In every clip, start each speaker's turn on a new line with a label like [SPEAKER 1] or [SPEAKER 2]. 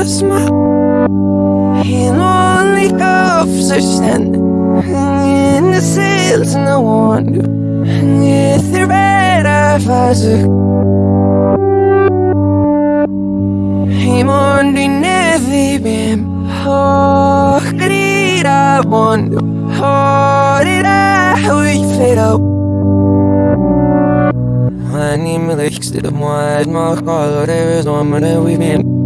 [SPEAKER 1] gözme In only half standing in the sails and I wonder If the red eye fazık Himon dinledi bim Oh, greed I wonder How did I wake it up? Anime like sit up wide, my color, there is one minute we've been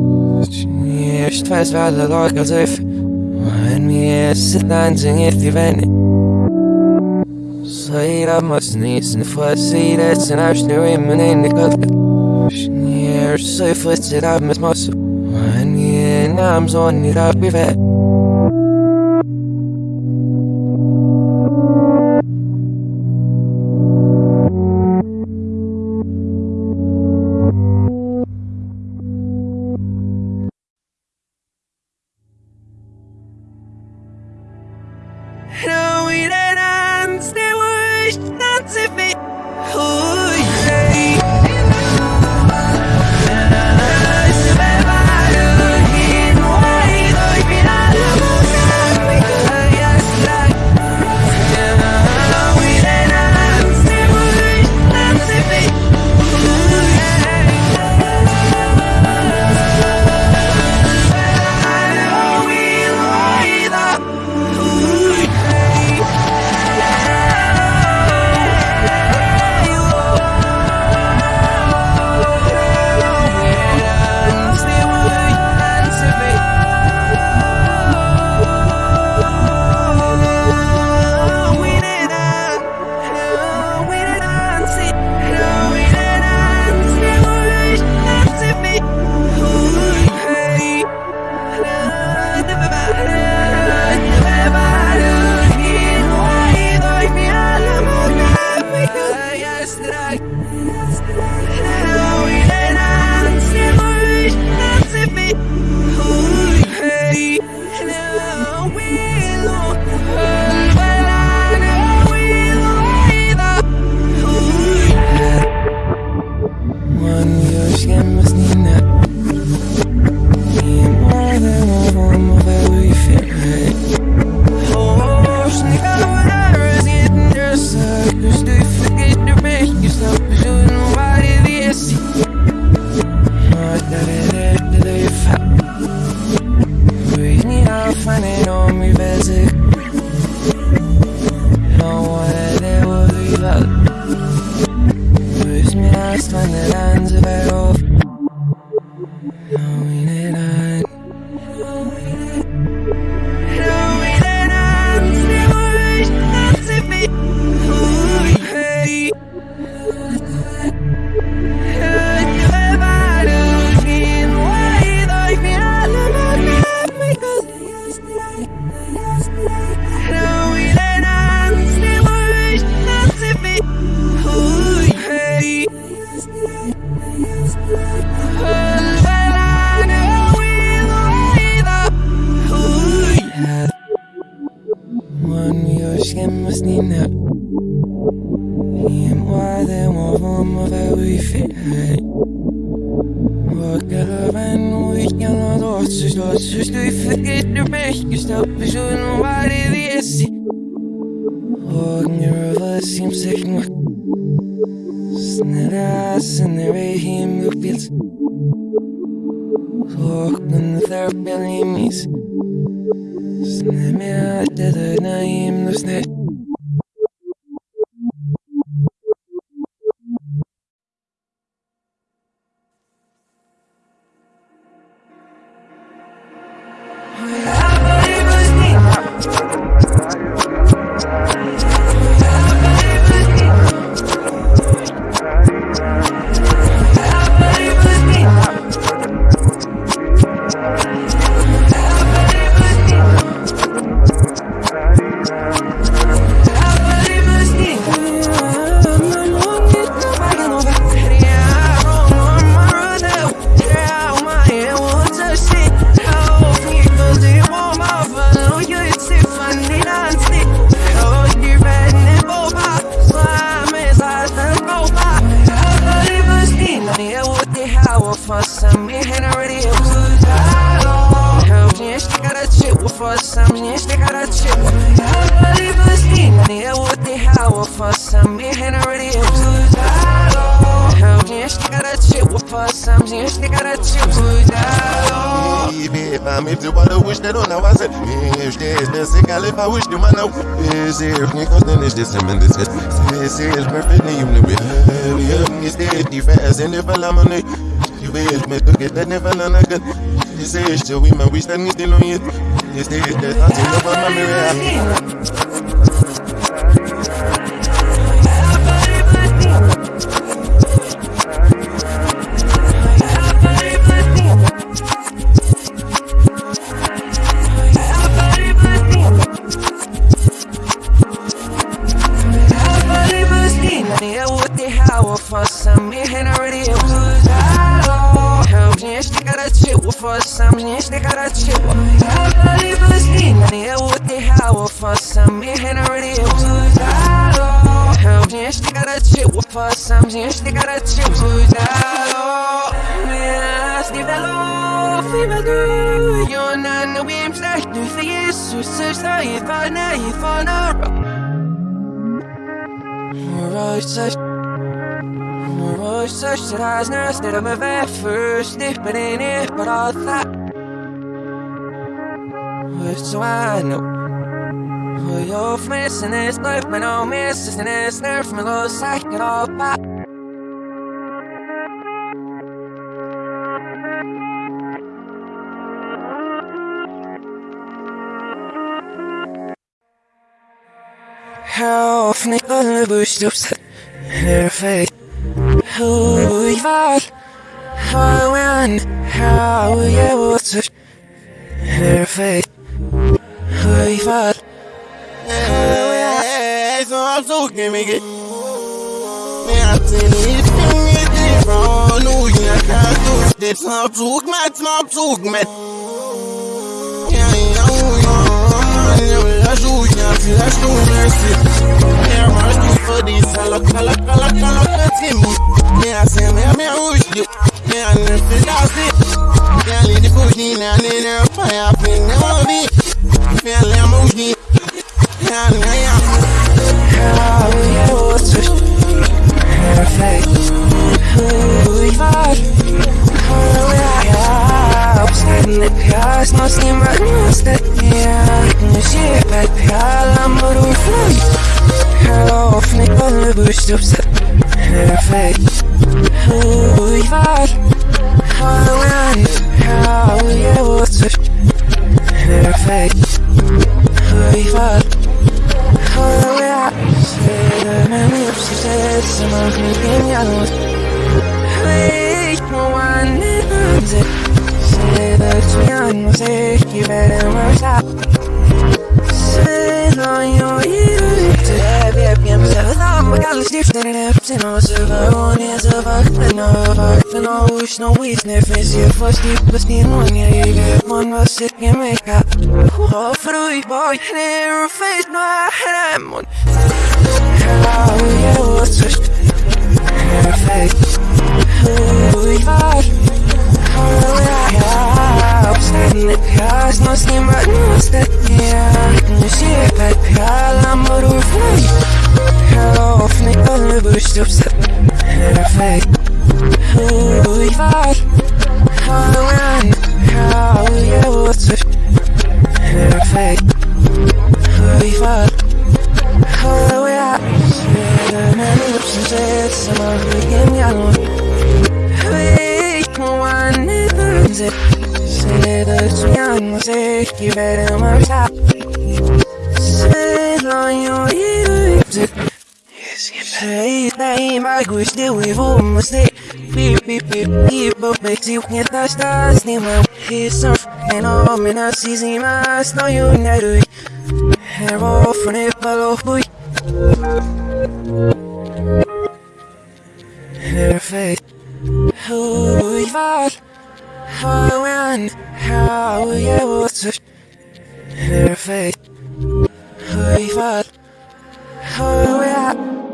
[SPEAKER 1] Twice war der Lord when we're es in Lansinget die Wände So I must need some fuss See that's an option women in the cut Near so footed up miss muscle When me and arms on it up with it
[SPEAKER 2] Look in their bellies Still we man, we standing still on you. Yes, they is that until the one
[SPEAKER 1] yes, you search the if I know if I know. Right, Oj, coś raz nas neremy we first Nicht bin ich nicht bereit Weißt du, I know Oj, auf missen ist, läuft mir noch miss Ist denn es nervt mir los, sag mir auf Hör auf, nicht alle Buchstabs Perfekt who you are, how when, how you was perfect. Who you are,
[SPEAKER 2] så han såg mig Men att det är inget ifrån Och jag kan stå det snart såg mig, snart såg mig Ja, ja, jag såg jag till jag stod med sig Jag var stor för det, alla, alla, alla, alla, alla, till mig Me I say me me rush you. Me I never feel lost it. Me I leave the push in and in her fire pin the movie. Me I let move it. Me I know ya.
[SPEAKER 1] How you was perfect. Who you are? How я Обстань пяс, но с ним родился я Не щипать пялом руфлой Hello, не полюбишь, perfect who you are How when, how you was Perfect Who you are How we are Say the memory of success Some of me in your Wait, no one knows it Say that we are no sick You better work out Say that you're Alle stiften en heften og så var hun her så vagten og vagten og hus no visne Hvis jeg får skidt på stenen jeg ikke Man var sikker med kap Og fru i bøj Her og fest når jeg er mund How you was just perfect Who you are Или грязь, но с ним родной статья Не все опять пьяла, мороженое Half me alle brystjupset Perfekt Hvor var Hallen Halje åter Perfekt Hvor var Halleluja Men utsett Som har vi gjennom Vi kommer never I How you was não sei que verão mais tá Sei lá em oído Hey, daí mais gostei e vou mostrar Beep, beep, beep, beep, but makes you can't touch the steam He's surf and all in a season, mas não you know Hair off and it below, boy Perfect. Who we are How how we Perfect Who How we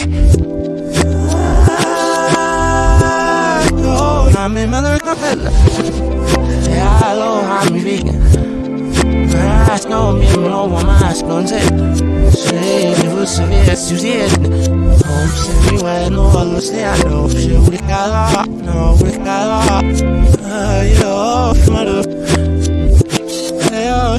[SPEAKER 2] the views, yeah I'm in mother capella. Ja, hallo, han vegan. Mas não me não mais não sei. Sei, você vê se os dias. Não sei, ué, não, não sei, não sei, o que cala, não, o que cala. Ai, eu, mano. Eu,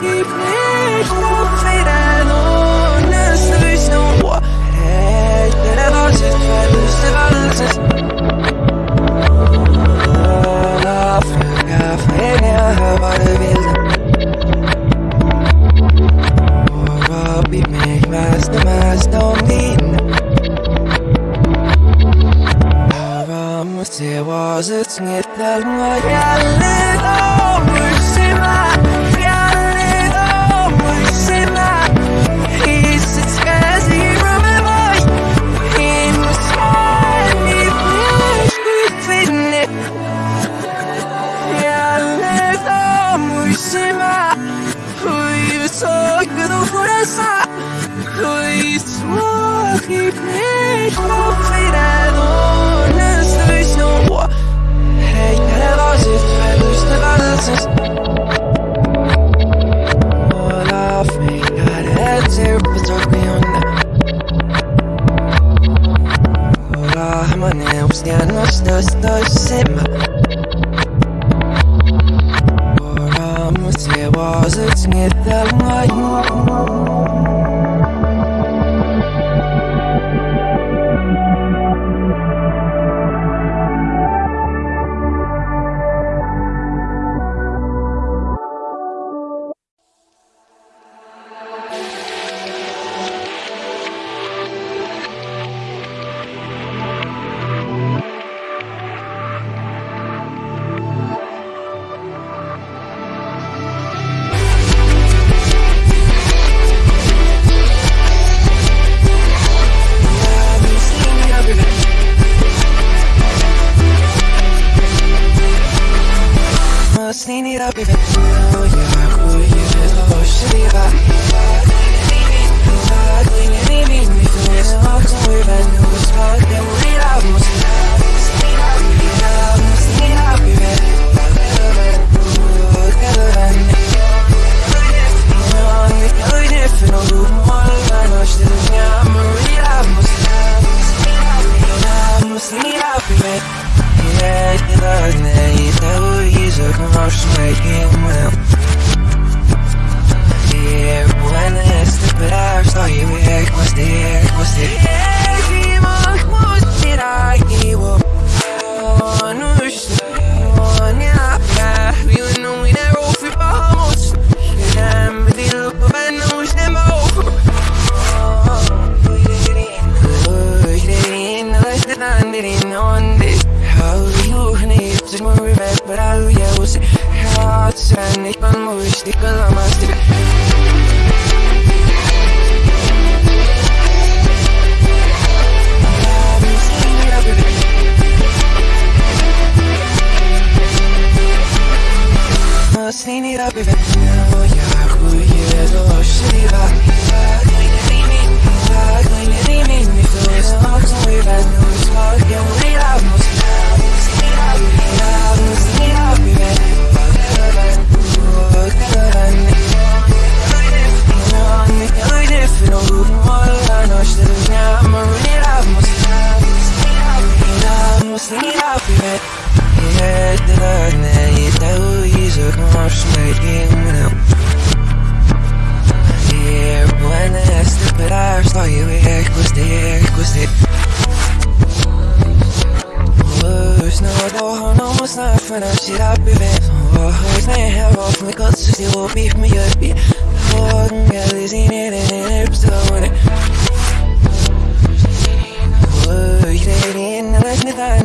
[SPEAKER 1] begreep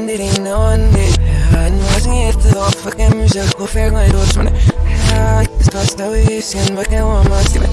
[SPEAKER 1] عندي لينا وعندي هنوازني اتضاف فكمزك وفي غير وجمنا حاك تستوي سين بكا وما سيبك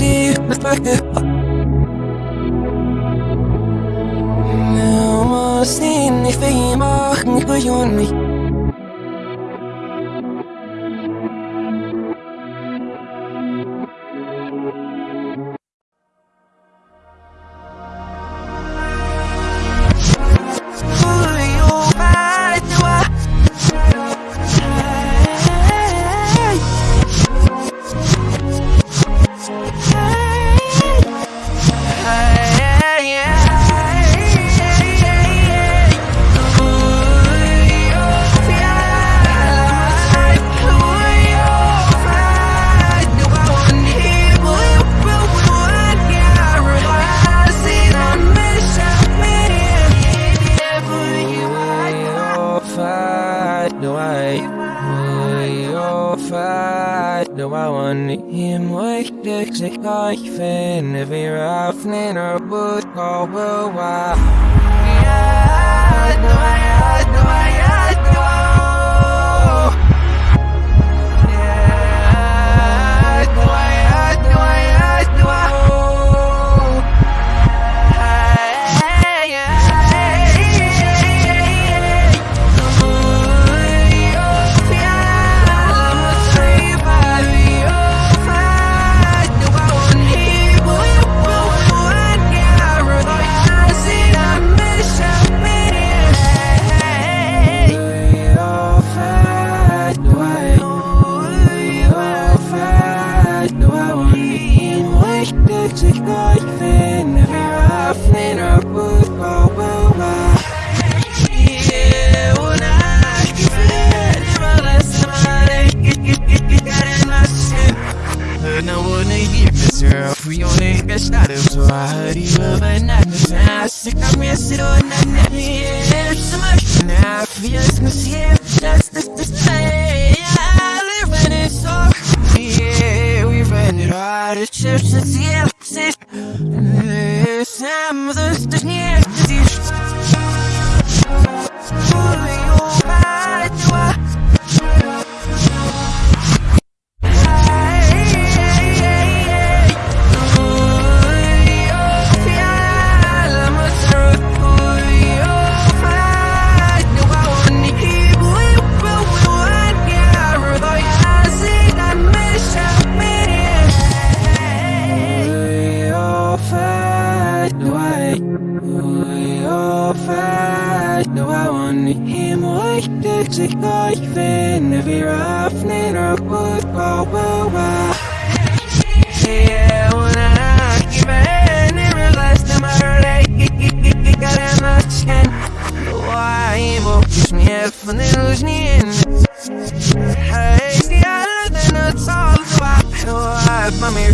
[SPEAKER 1] ik w nie Hey, see, I look in the tall, so I know I'm a mere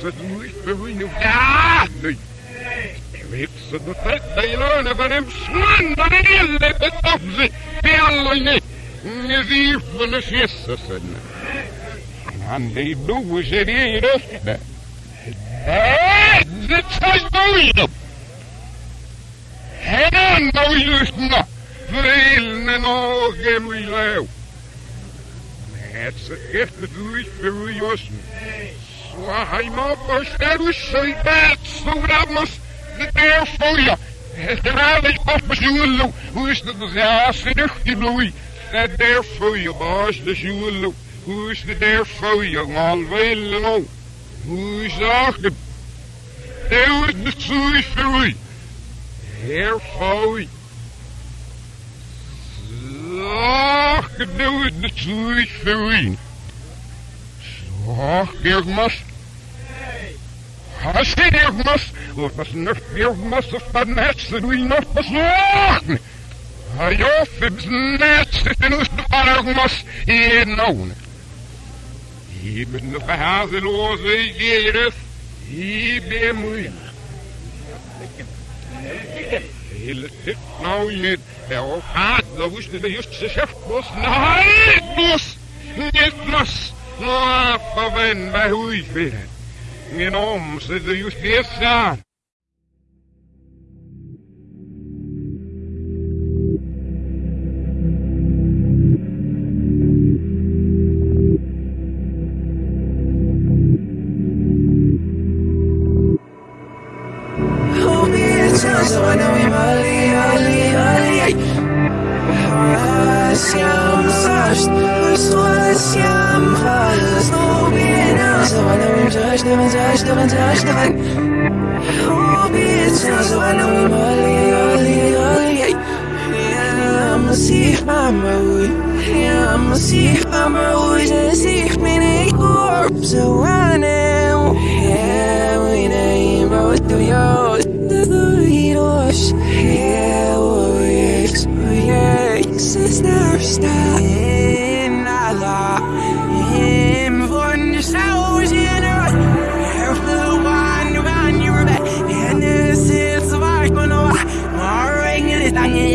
[SPEAKER 3] fanaatse toevoeging of daddy. Reeks de vetdelen van hem slander en ille betofze bellene. Nezier van de gissen. En die doen ze hier. Eh, Слайма, пожалуйста, ребят, сурамос, не фоя. Graag op bezoelen, hoe is het ja, zeg je nooit. En daar voor je baas de zoelen, hoe is het daar voor je alweer wel lang. Hoe is dat? Daar is de zoei voor je. Heer voor je. Is de voor. Hast irgendwas? Hast du irgendwas? Und was nicht irgendwas auf meinem Herzen, du ihn noch versuchen? Ah ja, für das Netz, ist bin nicht noch irgendwas, jeden ohne. Ich bin eine verhaselose jedes, ich bin müde. Hele Tipp, nau mit, der auf Hart, da wusste der just Geschäft bloß, nein, bloß, nicht was. Om, ze de juiste eerst aan.
[SPEAKER 1] so know him touched him and touched him and touched him Oh, be it so I know him early, early, early. Yeah, I'm a sick mama Yeah, I'm a mama Just sick me in corpse So I know Yeah, we name both of yours Dość Hełujesz, ujesz Sistersta Nada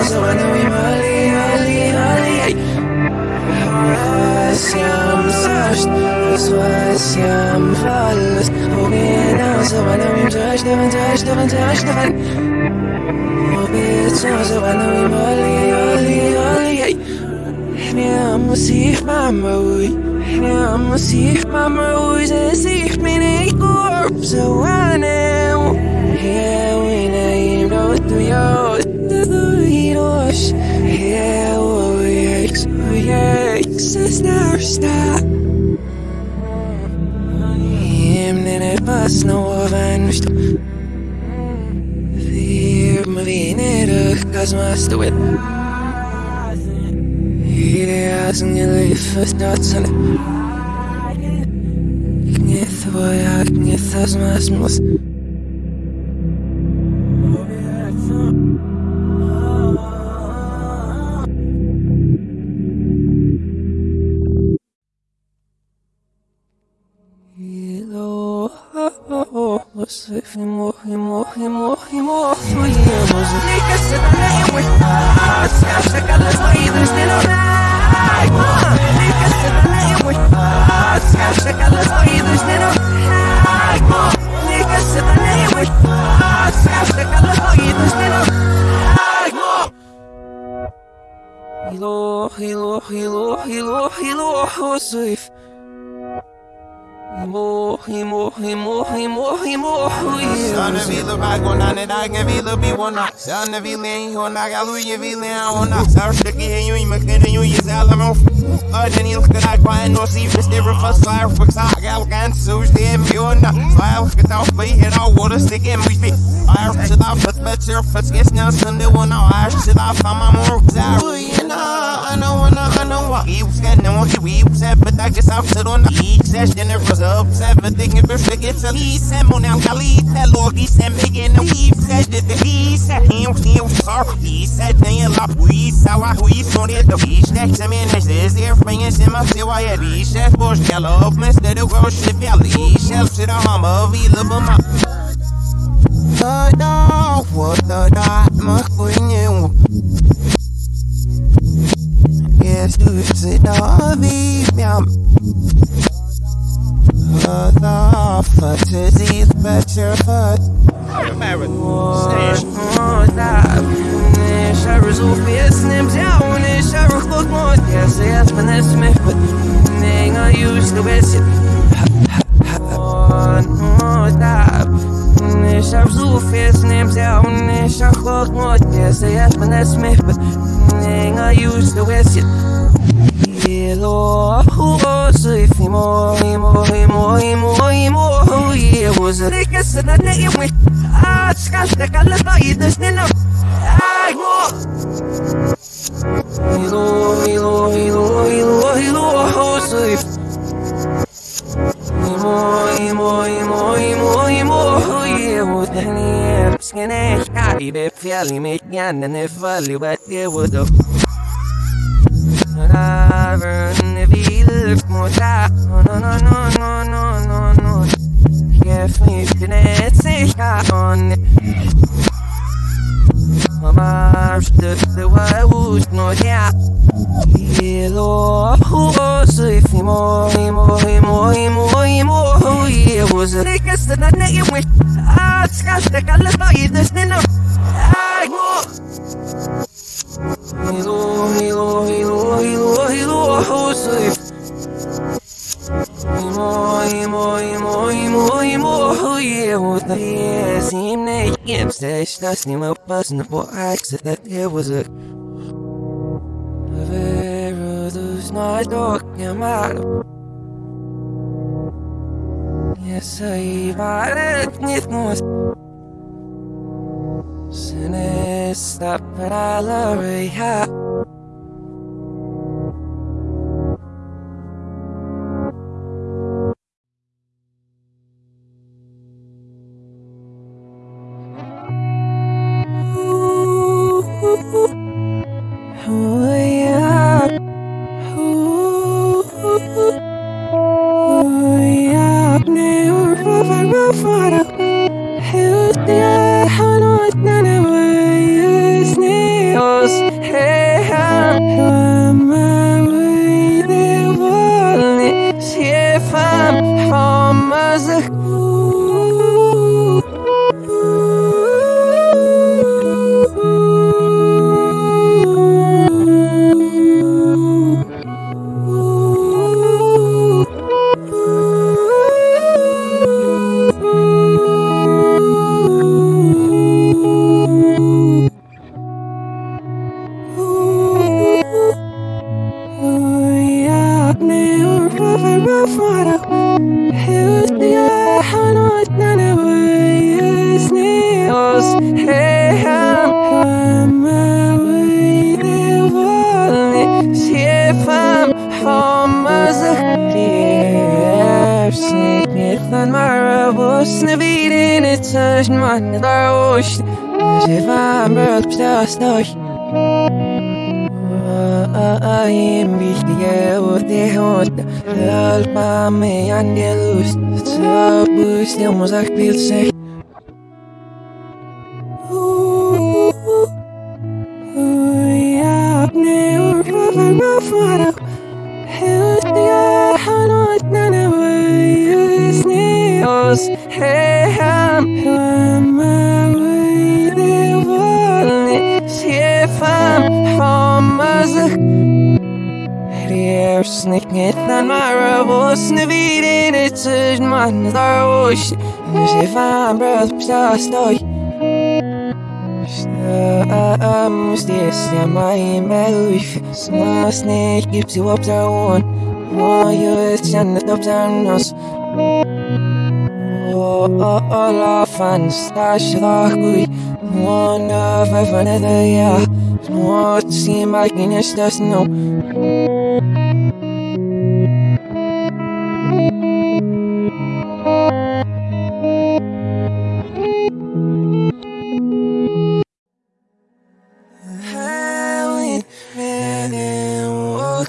[SPEAKER 1] it's so I know you early, early, early Hashem sasht, Hashem falls Oh, it's so I know you touched, haven't touched, haven't touched, haven't bitches of I know him early, early, early Ja, muss ich Mama hiros Ja, ui, ex, ui, ex Es narsta Him, nene, pas no avanst me vinner kazmast with Ideas in your life is not sun Knith Ему, ему, ему, ему своему Лика се далее мой пас Кажа къде сме и дъжди на рай Лика се далее мой пас Кажа къде сме и дъжди на рай Лика се далее мой пас Кажа къде сме и дъжди на рай Илох, илох,
[SPEAKER 2] илох, илох, илох, илох, илох, илох, илох, илох, илох, илох, илох, dagen vila bi wona Sana vila en hona galuye vila en hona Sarstaki hen ju imakene ju jizala mof Öden ilka da kwa en osi Festiver för svar för tag Algan sus det en björna Svar ska ta upp i hela året Stick en vis bit Är så där för bättre för skisna Sunde wona Är så där för man mor Zar Uyena Ana wana ana wa He was getting on he was at But I guess I'm sit on the He says dinner was up Everything is perfect It's a He said Mon el Khalid Hello He said Megan He said that He said Him He was sorry He said Nem la We saw We saw it He said Som en is Bringen sig man ser vad jag visar På ställa upp med stöd och röst i fjäll Själv ser det hamma och vila på mig Tada, tada, makunyo Jesus da vi mjam Tada, för till bättre för
[SPEAKER 1] شعر زوفي اسنم زاون شعر خلق موت يا سياس من اسمه نين ايوش لبسي Nisha vzuv jest nim zjał Nisha chod młod nie zjesz mnie smych Ninga już to jest jed Yelo huo zif imo imo imo imo imo huye was a nigga said that nigga went I scotch the color by you this nino I walk Milo Milo Milo baby, fäll mitt hjärna nu faller vattnet och då Röven vill mot no no no no no no no Geef me tonight, say on Maar de wauws no ja. Hello, oh, say fimo, fimo, fimo, fimo, fimo, oh, yeah, was it? Niggas, the nigga, wish, ah, it's got the color, but you just didn't know. Esta snima opasna po aksa that there was a Vera lose my dog Yamato Yes, I bought it, it was Sinister Valeria Snithan mara was na vidin it sash man dar osh If I'm broke just osh I'm wichtig und die Hund Halt bei mir an der Lust Zerbrüst, der muss auch the sich Fan breath Sma snake gips you up there one. Mo you is jan up there nos oh, Alla fans stash gui One of another yeah. What seem like in just no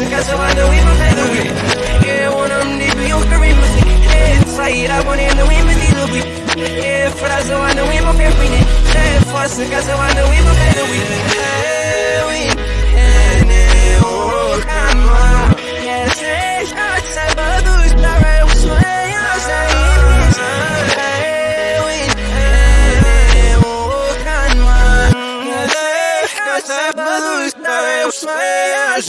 [SPEAKER 1] So I know we won't get it. Yeah, deep, you'll hear me with. Yeah, I want it, and we may need it. Yeah, for that, so I know we won't get it. Yeah, for us, so I know we won't get it. Yeah, we,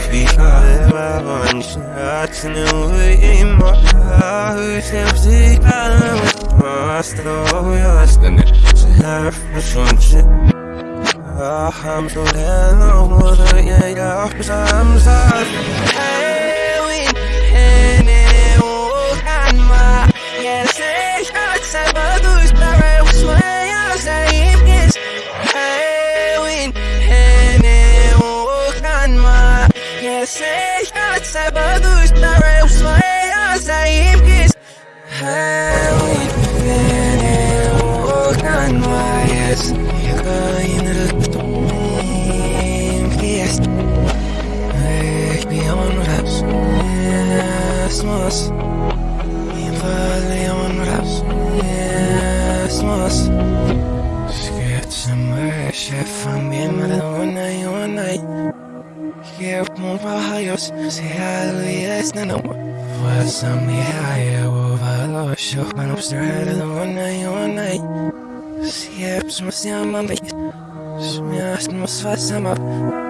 [SPEAKER 1] yes. Yeah, you look at the way, yes. Hey, we on us, yes, us. I'm so down, I'm so yeah, yeah, I'm sorry. Hey, we, hey, hey, oh, can my, yes. You're going to the yes. Hey, beyond raps, yes, mas. Beyond raps, yes, mas. Get somewhere, chef, I'm being mad one hallelujah, no, no. Was some higher, over the show, I'm one night, one night. Siep, smysl mam być Śmiasz, no swa sama If I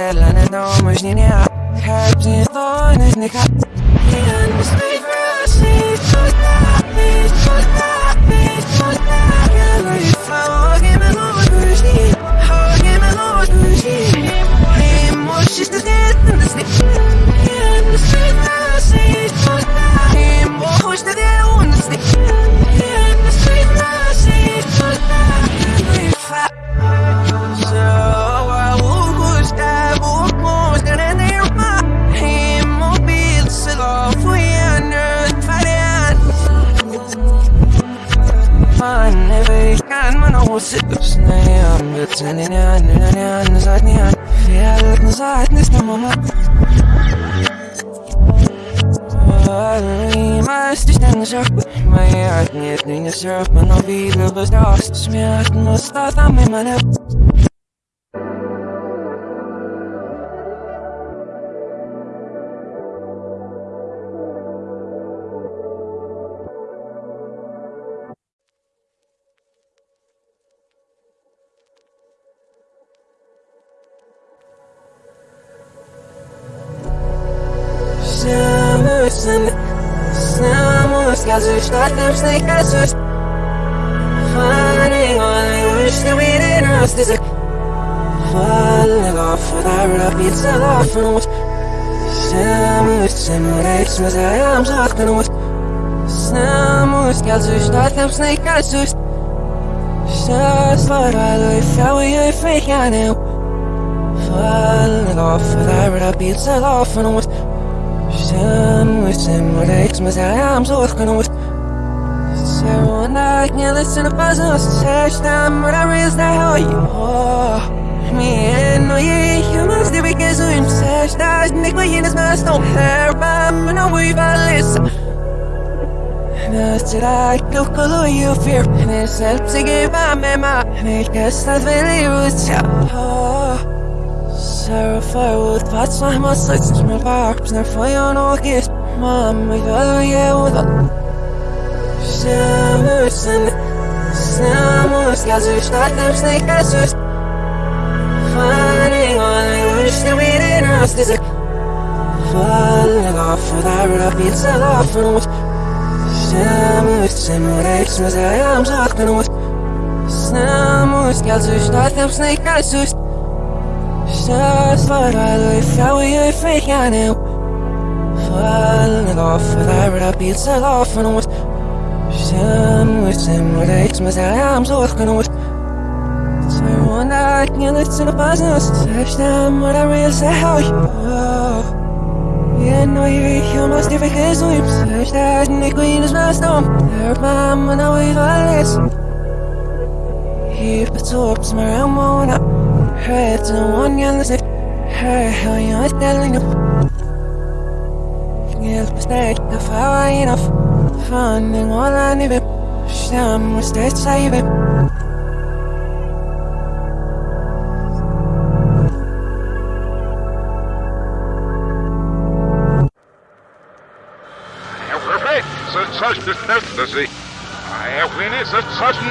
[SPEAKER 1] that London on, maar is niet niet hard. Ik heb zien staan, is niet hard. Men jag vet inte, ingen surf Men de vill bestå Smärtan Samus Gazu startem snäckasus Fanning on I wish that we didn't us this Falling off without a pizza off and what I am talking what Samus Gazu startem snäckasus Just like I live how we fake I know Falling off without a pizza off and what Samus Samurex was I am talking what So night you listen to business Search time? What I raise the hell you oh Me and no yeah you must be because I'm search that Nick my in his mask don't I'm no we listen. Nöster I go color you fear? And it's helps to give my mema Make us not really roots Oh Sarah Firewood Pats my muscles Smell barbs Och Samusen Samus Gazu startem snäckasus Fanning on I wish that we didn't us this Falling off without a pizza off and what Samus Samurex was I am talking what Samus Gazu startem snäckasus Just like I live how we fake I know Falling off without a pizza off and what Samus Samurex was I am talking what So one night you listen to business Search them what I really say how you oh. Yeah, no, you you must have because we search that and the queen is my storm. Their mom and I we've all this He absorbs my realm on up Her to one young listen Her how you are telling you. Yes, mistake if I enough Finding all I need it Some mistakes save it
[SPEAKER 3] tørste støtte sig. Jeg er finnes et tørsten